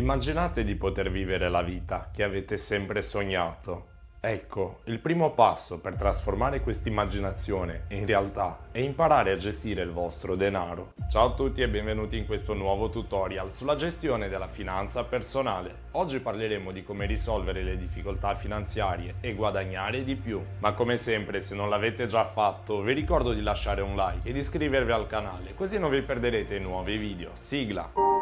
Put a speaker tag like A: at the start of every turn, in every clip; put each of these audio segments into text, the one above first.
A: Immaginate di poter vivere la vita che avete sempre sognato. Ecco, il primo passo per trasformare questa immaginazione in realtà è imparare a gestire il vostro denaro. Ciao a tutti e benvenuti in questo nuovo tutorial sulla gestione della finanza personale. Oggi parleremo di come risolvere le difficoltà finanziarie e guadagnare di più. Ma come sempre, se non l'avete già fatto, vi ricordo di lasciare un like e di iscrivervi al canale, così non vi perderete i nuovi video. Sigla!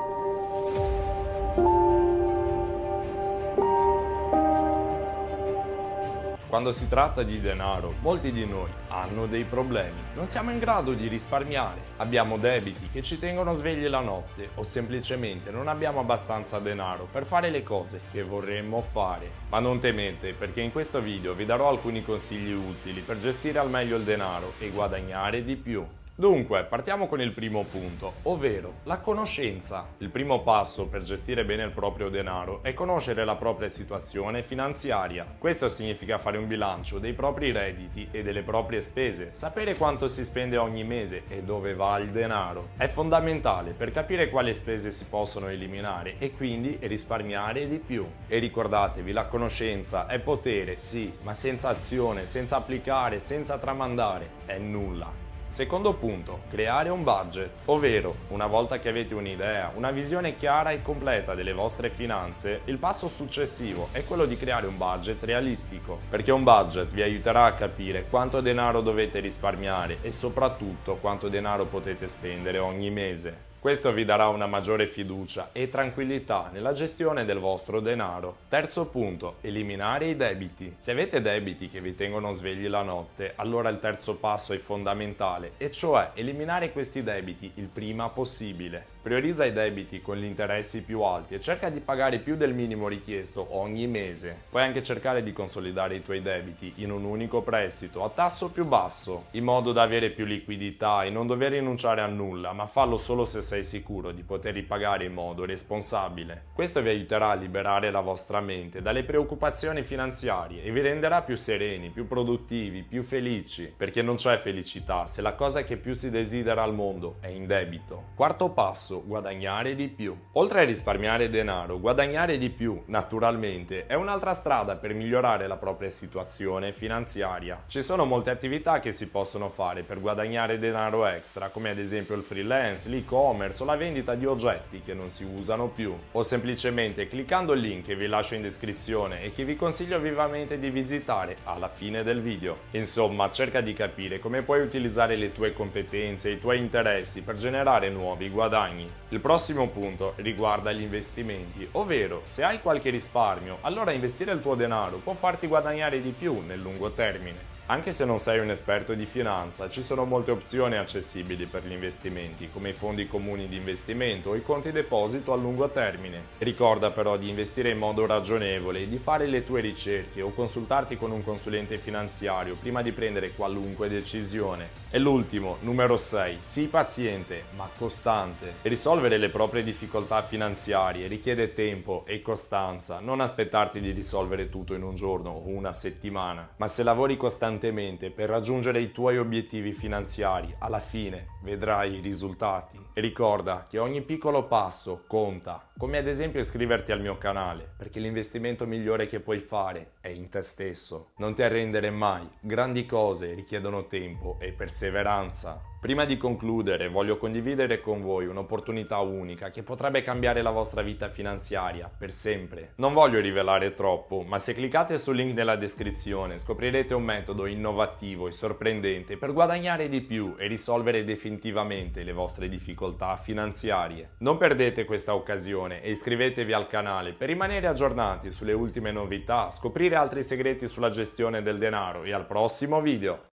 A: Quando si tratta di denaro, molti di noi hanno dei problemi. Non siamo in grado di risparmiare, abbiamo debiti che ci tengono svegli la notte o semplicemente non abbiamo abbastanza denaro per fare le cose che vorremmo fare. Ma non temete perché in questo video vi darò alcuni consigli utili per gestire al meglio il denaro e guadagnare di più. Dunque, partiamo con il primo punto, ovvero la conoscenza. Il primo passo per gestire bene il proprio denaro è conoscere la propria situazione finanziaria. Questo significa fare un bilancio dei propri redditi e delle proprie spese, sapere quanto si spende ogni mese e dove va il denaro. È fondamentale per capire quali spese si possono eliminare e quindi risparmiare di più. E ricordatevi, la conoscenza è potere, sì, ma senza azione, senza applicare, senza tramandare, è nulla. Secondo punto, creare un budget, ovvero una volta che avete un'idea, una visione chiara e completa delle vostre finanze, il passo successivo è quello di creare un budget realistico, perché un budget vi aiuterà a capire quanto denaro dovete risparmiare e soprattutto quanto denaro potete spendere ogni mese. Questo vi darà una maggiore fiducia e tranquillità nella gestione del vostro denaro. Terzo punto, eliminare i debiti. Se avete debiti che vi tengono svegli la notte, allora il terzo passo è fondamentale, e cioè eliminare questi debiti il prima possibile. Priorizza i debiti con gli interessi più alti e cerca di pagare più del minimo richiesto ogni mese. Puoi anche cercare di consolidare i tuoi debiti in un unico prestito a tasso più basso, in modo da avere più liquidità e non dover rinunciare a nulla, ma fallo solo se sei sicuro di poter ripagare in modo responsabile. Questo vi aiuterà a liberare la vostra mente dalle preoccupazioni finanziarie e vi renderà più sereni, più produttivi, più felici, perché non c'è felicità se la cosa che più si desidera al mondo è in debito. Quarto passo, guadagnare di più. Oltre a risparmiare denaro, guadagnare di più, naturalmente, è un'altra strada per migliorare la propria situazione finanziaria. Ci sono molte attività che si possono fare per guadagnare denaro extra, come ad esempio il freelance, l'e-commerce o la vendita di oggetti che non si usano più. O semplicemente cliccando il link che vi lascio in descrizione e che vi consiglio vivamente di visitare alla fine del video. Insomma, cerca di capire come puoi utilizzare le tue competenze e i tuoi interessi per generare nuovi guadagni. Il prossimo punto riguarda gli investimenti, ovvero se hai qualche risparmio, allora investire il tuo denaro può farti guadagnare di più nel lungo termine. Anche se non sei un esperto di finanza, ci sono molte opzioni accessibili per gli investimenti, come i fondi comuni di investimento o i conti deposito a lungo termine. Ricorda però di investire in modo ragionevole di fare le tue ricerche o consultarti con un consulente finanziario prima di prendere qualunque decisione. E l'ultimo, numero 6, sii paziente ma costante. Risolvere le proprie difficoltà finanziarie richiede tempo e costanza, non aspettarti di risolvere tutto in un giorno o una settimana, ma se lavori costantemente costantemente per raggiungere i tuoi obiettivi finanziari, alla fine vedrai i risultati. E ricorda che ogni piccolo passo conta, come ad esempio iscriverti al mio canale, perché l'investimento migliore che puoi fare è in te stesso. Non ti arrendere mai, grandi cose richiedono tempo e perseveranza. Prima di concludere voglio condividere con voi un'opportunità unica che potrebbe cambiare la vostra vita finanziaria per sempre. Non voglio rivelare troppo, ma se cliccate sul link nella descrizione scoprirete un metodo innovativo e sorprendente per guadagnare di più e risolvere definitivamente le vostre difficoltà finanziarie. Non perdete questa occasione e iscrivetevi al canale per rimanere aggiornati sulle ultime novità, scoprire altri segreti sulla gestione del denaro e al prossimo video!